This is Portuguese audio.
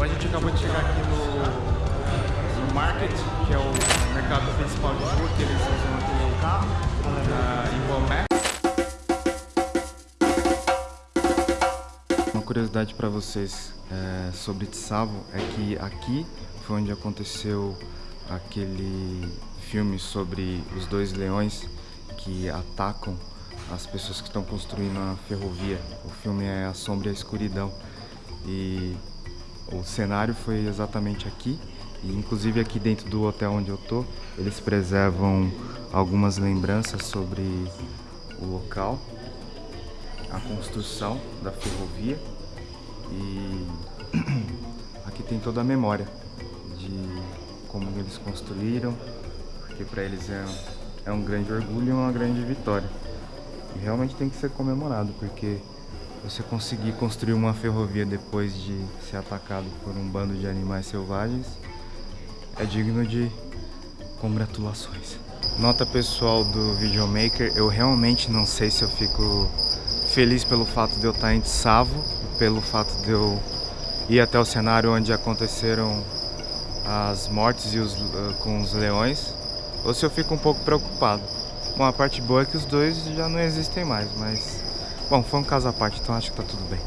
A gente acabou de chegar aqui no, no Market, que é o mercado principal de rua, que eles usam aqui o carro, ah, em Bomé. Uma curiosidade para vocês é, sobre Tsavo é que aqui foi onde aconteceu aquele filme sobre os dois leões que atacam as pessoas que estão construindo a ferrovia. O filme é A Sombra e a Escuridão. E o cenário foi exatamente aqui. E inclusive aqui dentro do hotel onde eu tô, eles preservam algumas lembranças sobre o local, a construção da ferrovia e aqui tem toda a memória de como eles construíram, porque para eles é, é um grande orgulho e uma grande vitória. E realmente tem que ser comemorado, porque você conseguir construir uma ferrovia depois de ser atacado por um bando de animais selvagens é digno de congratulações. Nota pessoal do videomaker, eu realmente não sei se eu fico feliz pelo fato de eu estar em Tsavo, pelo fato de eu ir até o cenário onde aconteceram as mortes e os, uh, com os leões, ou se eu fico um pouco preocupado. Bom, a parte boa é que os dois já não existem mais, mas... Bom, foi um caso à parte, então acho que tá tudo bem.